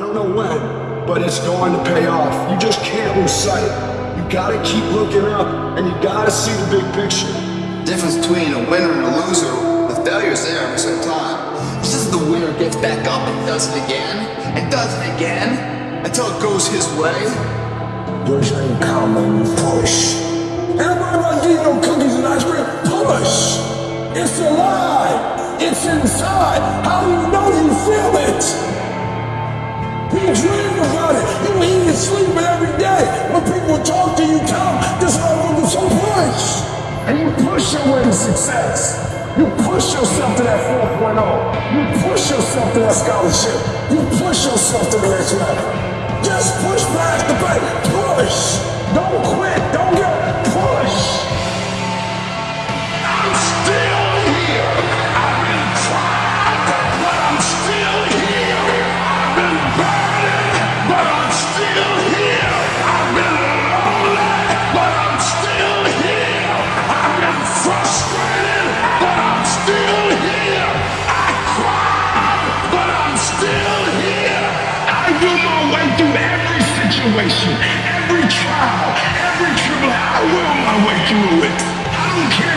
I don't know when, but it's going to pay off. You just can't lose sight. You gotta keep looking up, and you gotta see the big picture. Difference between a winner and a loser, the failure's there every single time. It's just the winner gets back up and does it again, and does it again, until it goes his way. Push ain't common, push. Everybody to get no cookies and ice cream, push. It's alive. It's inside. How do you know you feel to you, tell them so push. And you push your way to success. You push yourself to that 4.0. You push yourself to that scholarship. You push yourself to the next level. Just push past the pain. Push. Situation, every trial, every tribulation. I will my way through it. I don't